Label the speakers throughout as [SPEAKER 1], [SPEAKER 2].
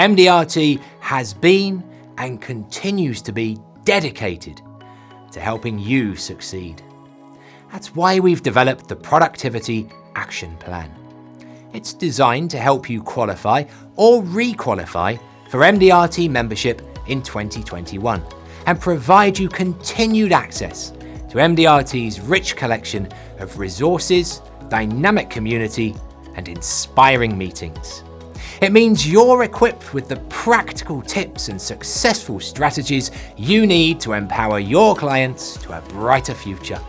[SPEAKER 1] MDRT has been and continues to be dedicated to helping you succeed. That's why we've developed the Productivity Action Plan. It's designed to help you qualify or re-qualify for MDRT membership in 2021 and provide you continued access to MDRT's rich collection of resources, dynamic community and inspiring meetings. It means you're equipped with the practical tips and successful strategies you need to empower your clients to a brighter future.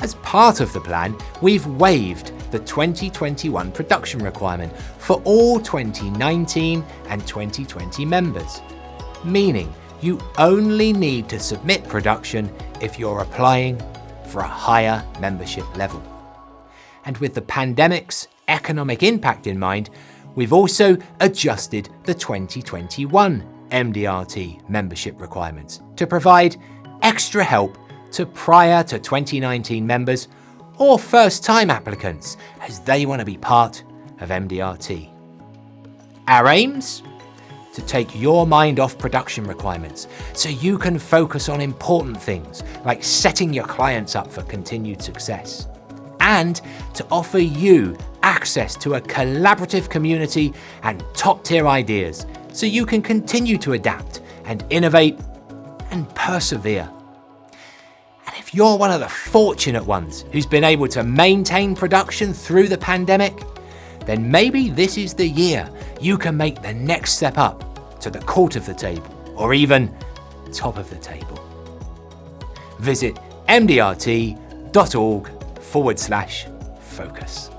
[SPEAKER 1] As part of the plan, we've waived the 2021 production requirement for all 2019 and 2020 members, meaning you only need to submit production if you're applying for a higher membership level. And with the pandemic's economic impact in mind, we've also adjusted the 2021 MDRT membership requirements to provide extra help to prior to 2019 members or first-time applicants as they want to be part of MDRT. Our aims? To take your mind off production requirements so you can focus on important things like setting your clients up for continued success and to offer you access to a collaborative community and top-tier ideas so you can continue to adapt and innovate and persevere And if you're one of the fortunate ones who's been able to maintain production through the pandemic, then maybe this is the year you can make the next step up to the court of the table, or even top of the table. Visit mdrt.org forward slash focus.